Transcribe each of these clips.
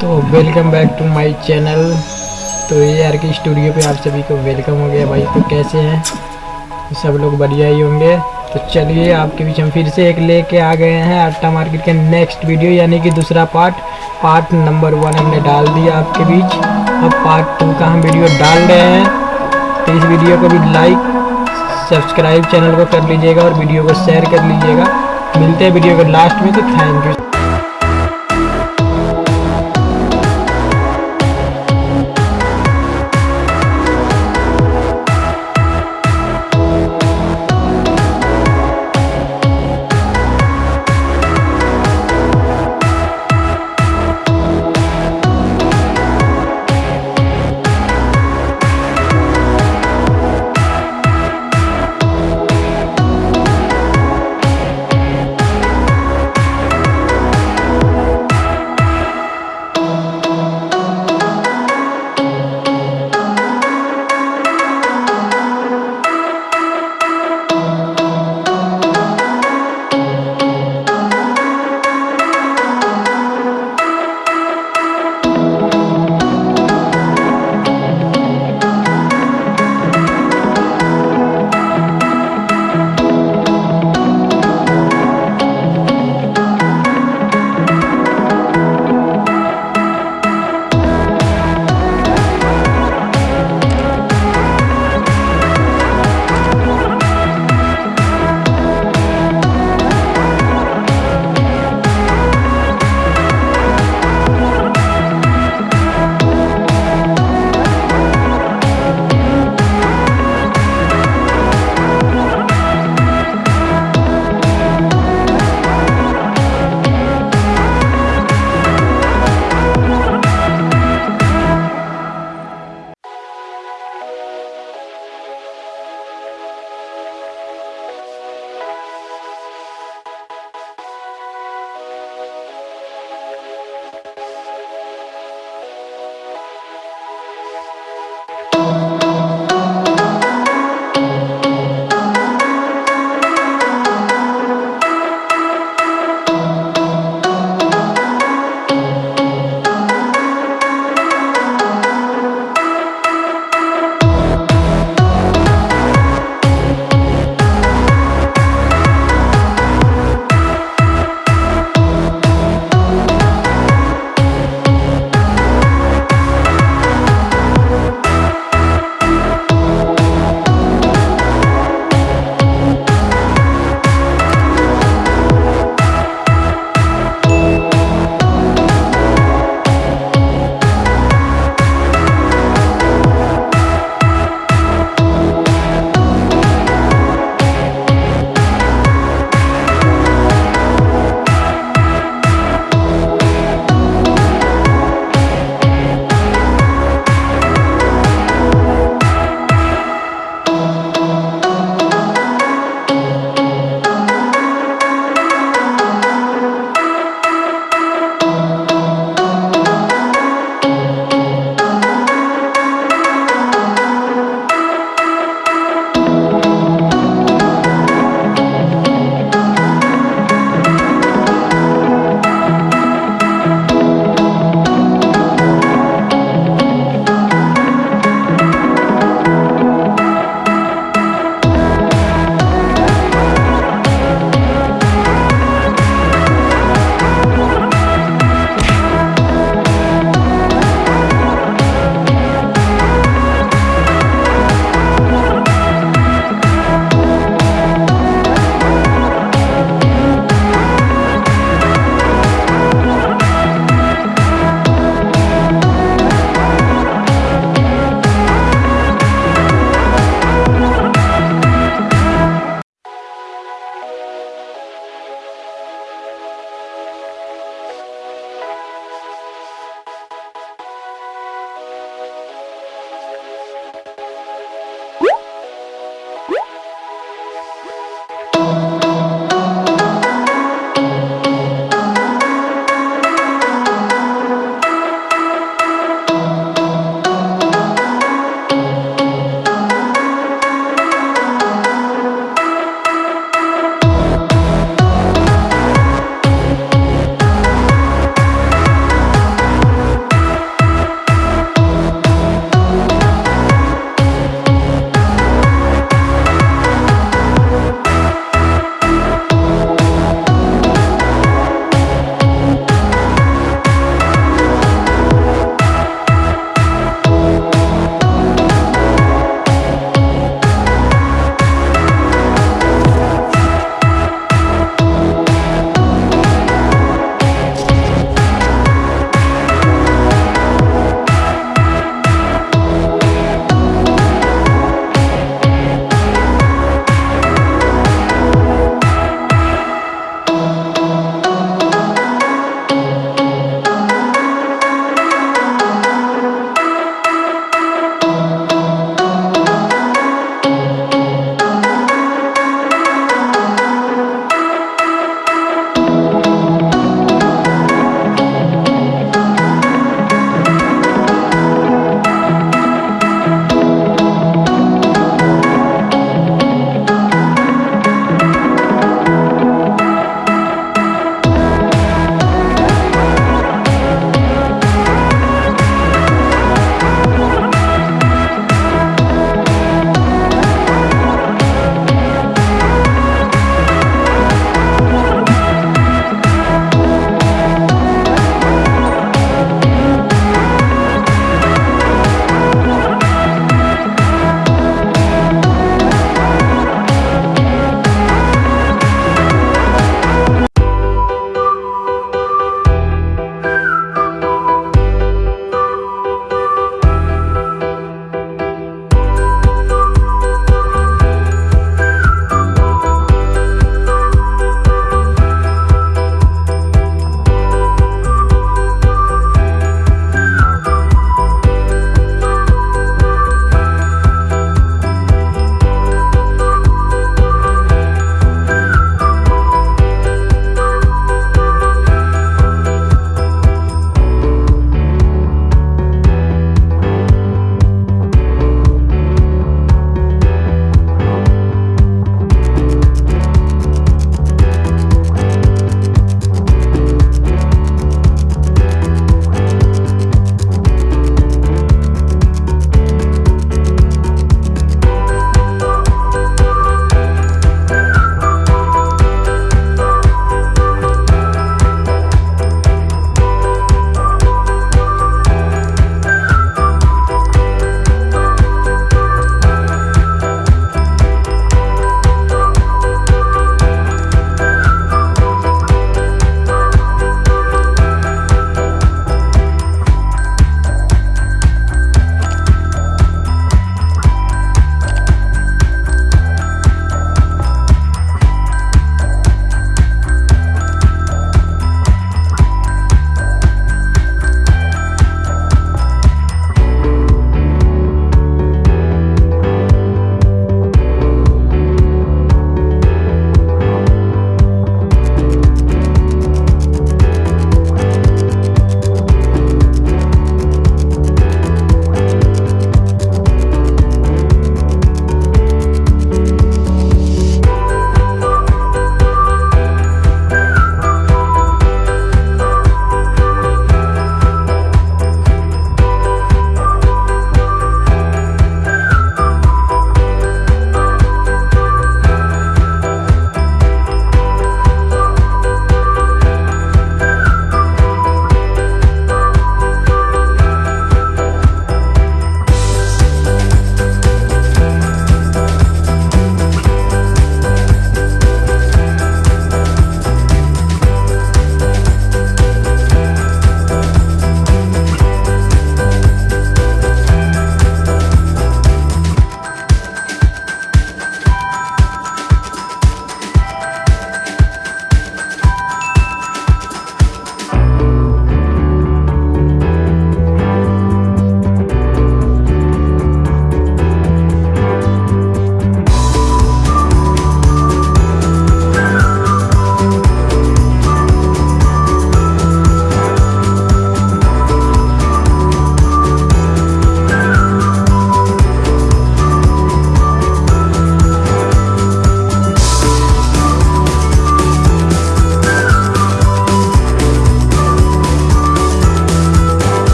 तो welcome back to my channel तो ये आर के स्टूडियो पे आप सभी को वेलकम हो गया भाई। तो कैसे हैं? सब लोग बढ़िया ही होंगे। तो चलिए, आपके बीच हम फिर से एक लेके आ गए हैं अट्टा मार्केट के नेक्स्ट वीडियो यानी कि दूसरा पार्ट पार्ट नंबर वन हमने डाल दिया आपके बीच। अब पार्ट टू का हम वीडियो डाल रहे हैं। तो इस वीडियो को भी लाइक सब्सक्राइब चैनल को कर लीजिएगा और वीडियो को शेयर कर लीजिएगा। मिलते हैं वीडियो के लास्ट में। तो थैंक यू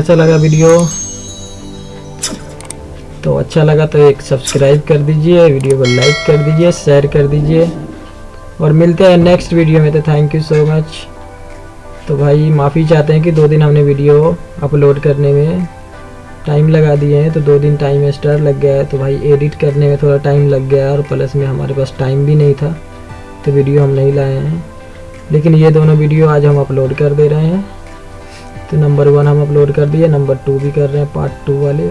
कैसा लगा वीडियो। तो अच्छा लगा तो एक सब्सक्राइब कर दीजिए, वीडियो को लाइक कर दीजिए शेयर कर दीजिए। और मिलते हैं नेक्स्ट वीडियो में तो थैंक यू सो मच तो भाई, माफ़ी चाहते हैं कि दो दिन हमने वीडियो अपलोड करने में टाइम लगा दिए हैं तो दो दिन टाइम एक्स्ट्रा लग गया है। तो भाई एडिट करने में थोड़ा टाइम लग गया और प्लस में हमारे पास टाइम भी नहीं था तो वीडियो हम नहीं लाए हैं। लेकिन ये दोनों वीडियो आज हम अपलोड कर दे रहे हैं। तो नंबर वन हम अपलोड कर दिए नंबर टू भी कर रहे हैं पार्ट टू वाले।